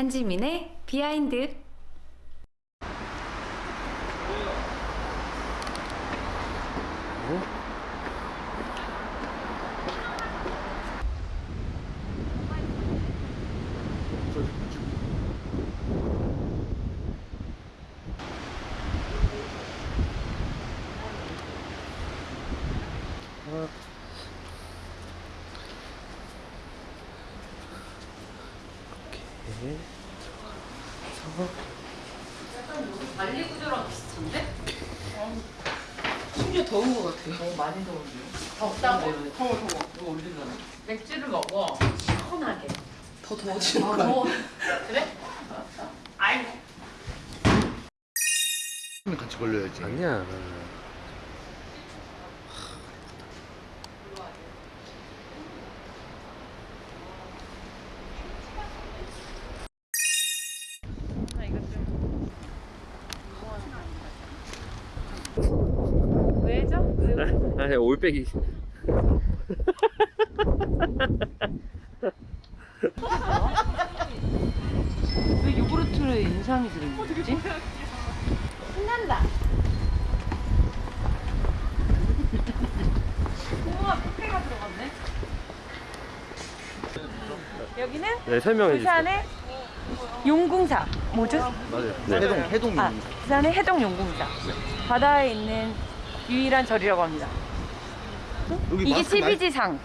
한지민의 비하인드 구조랑 비슷한데? 심지어 더운 것 같아요. 너무 많이 더운데요? 덥다고? 네, 더워, 더워. 이거 올리잖아. 맥주를 먹어. 시원하게. 더 더워지는 아, 거야. 더워. 그래? 아이고. 같이 걸려야지. 아니야. 왜죠? 아니 올빼기. 왜 요구르트에 인삼이 들어있지? 신난다. 우와, 뷔페가 들어갔네. 여기는 네 설명해 주세요. 부산의 용궁사. 뭐죠? 맞아요. 네. 해동, 해동. 아, 부산의 해동 용궁사. 바다에 있는 유일한 절이라고 합니다. 여기 이게 마스크 많이- TV지상.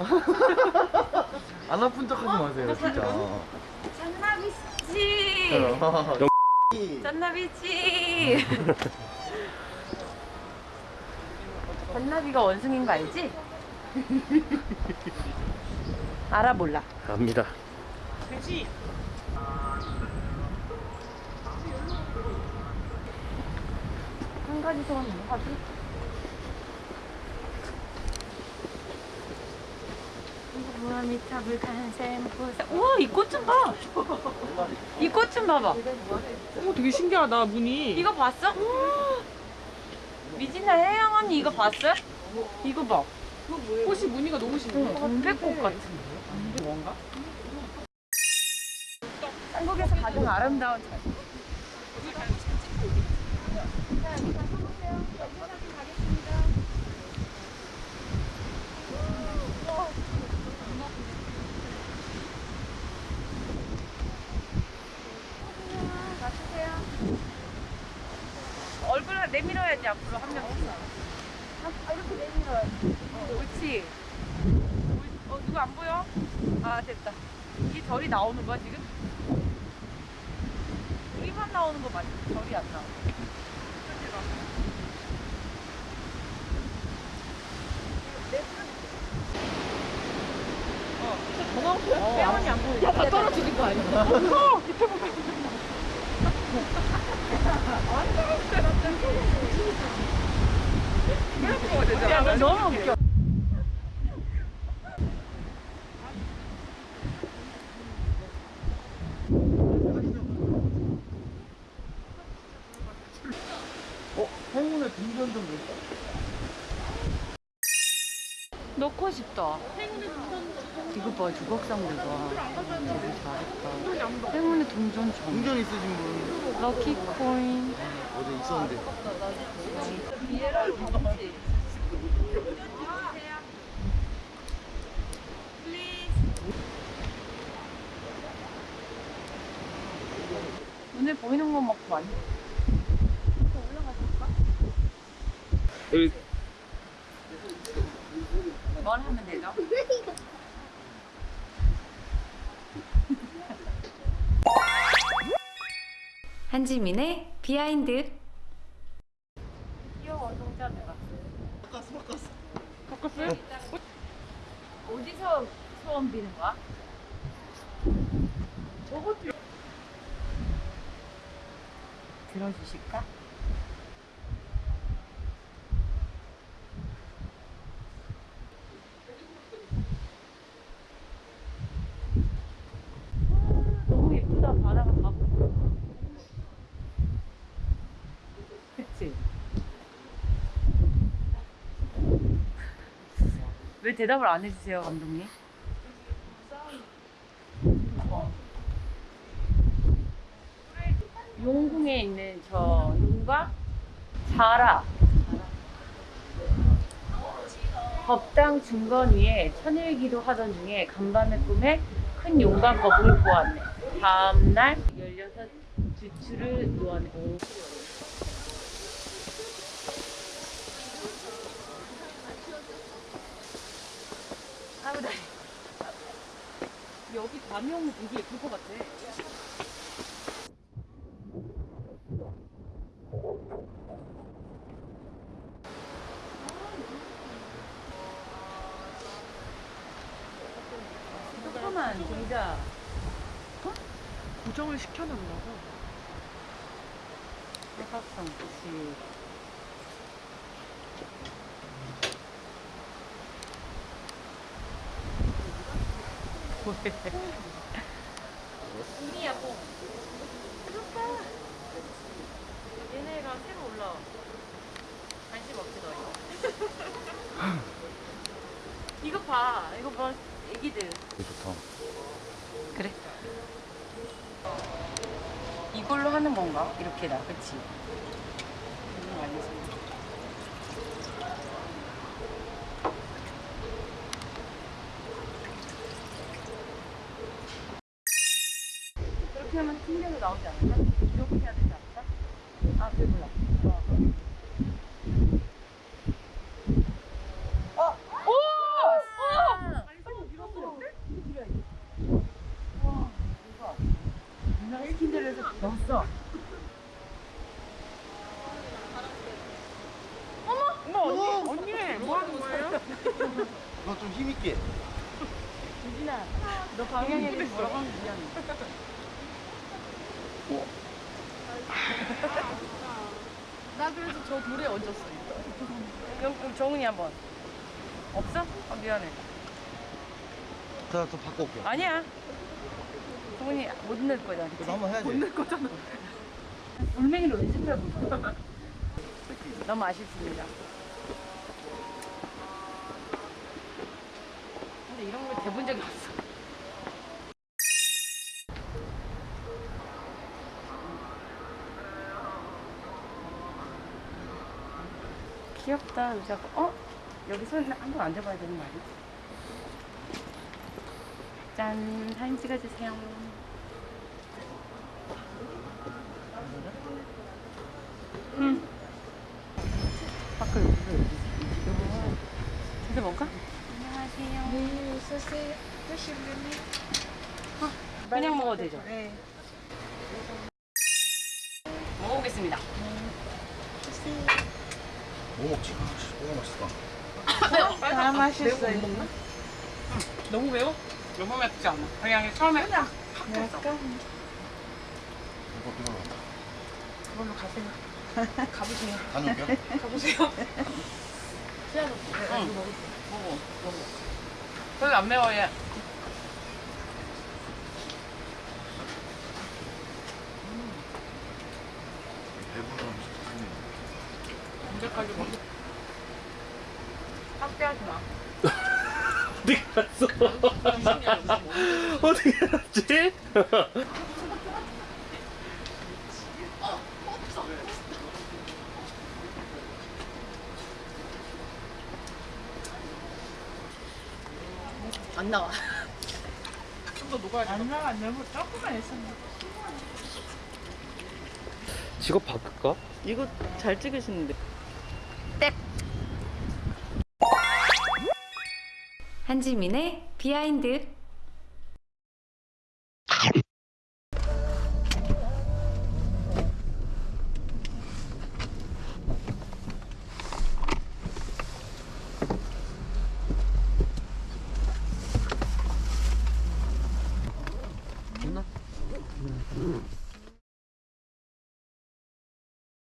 안 아픈 척 하지 마세요, 진짜. 짠나비씨. 짠나비씨. 짠나비가 원숭인 거 알지? 알아 몰라. 압니다. 한 가지 소원 뭐 하지? 무함이 탑을 간샘 부사 우와 이 꽃 좀 봐! 이 꽃 좀 봐봐 어, 되게 신기하다, 무늬. 이거 봤어? 미진아 혜영 언니 이거 봤어? 이거 봐 꽃이 무늬가 너무 신기해. 동백꽃 같은 뭔가? 한국에서 가장 아름다운 절얼굴을 내밀어야지 앞으로 한 명씩. 아, 이렇게 내밀어야지. 어, 옳지. 어, 누구 안 보여? 아, 됐다. 이게 절이 나오는 거야, 지금? 우리만 나오는 거 맞지? 절이 안 나와. 그치, 봐. 어, 빼원이 안 보여. 야, 다 떨어지는 거 아니야? 어, 밑에 보고. 야, 너 너무 웃겨. 어, 행운의 동전 좀 넣을까? 넣고 싶다. 이거 봐, 조각상들 봐. 되게 잘했다. 행운의 동전점. 동전 있으신 분 럭키 코인. 어제 있었는데. 눈에 보이는 거 먹고 많이. 여기 뭘 하면 되죠? 한지민의 behind 귀여워, 동자매가. 바꿨어, 바꿨어. 바꿨어요? 어디서 소원 비는 거야? 저것도 들어주실까? 아, 너무 예쁘다 바다가 다 보여. 그치? 왜 대답을 안 해주세요 감독님? 용궁에 있는 저 용과 자라 법당 중건 위에 천일기도 하던 중에 간밤의 꿈에 큰 용과 거북을 보았네. 다음날 16 주추를 놓았네. 아우, 나 여기 밤이 오면 되게 예쁠 것 같아. 조그만 동자. 고정을 시켜놨나 봐. 사각형 그치. 우리야 뭐. 그렇다. 얘네가 새로 올라와. 관심 없지 너 이거. 이거 봐. 이거 봐. 애기들. 좋다. 그래. 이걸로 하는 건가? 이렇게 나, 그치? 그렇게 하면 팀별로 나오지 않을까? 이렇게 해야 되지 않을까? 아, 그래, 몰라. 어. 어! 오! 오! 아니, 손 밀었어. 이게 필요해. 와, 대박. 누나 스킨들에서 넣었어. 어머 언니 언니 뭐 하는 거예요? 이거 좀 힘있게. 유진아, 너 방향에 뭐라고 하면 미안해. 나 그래서 저 돌에 얹었어. 그럼, 그럼 정훈이 한 번. 없어? 아, 미안해. 자, 또 바꿔올게요. 아니야. 정훈이 못 넣을 거잖아. 그래도 한번 해야지. 낼 거잖아. 돌멩이를 연습해보고. 너무 아쉽습니다. 근데 이런 걸 대본 적이 없어. 귀엽다, 의자가. 어? 여기서 한번 앉아봐야 되는 거 아니야? 짠, 사진 찍어주세요. 응. 밖을 여기서 여기. 진짜 먹을까? 안녕하세요. 네, 있으세요. 그냥 먹어도 되죠? 네. 먹어보겠습니다. 뭐 먹지? 아, 너무 맛있다. 다 맛있어요. 너무 매워? 너무 맵지 않아. 그냥 처음에 그냥 이거 들어가. 그걸로 가세요. 가보세요. 다녀올게요. 가보세요. 응. 먹어. 먹어. 별로 안 매워 얘. 배부르면 언제까지 먹어? 확대하지 마. 어디 갔어? 어떻게 알았지? 안 나와. 좀 더 녹아야 돼. 안 나와. 너무 조금만 했었는데. 직업 바꿀까? 이거 잘 찍으시는데. 한지민의 비하인드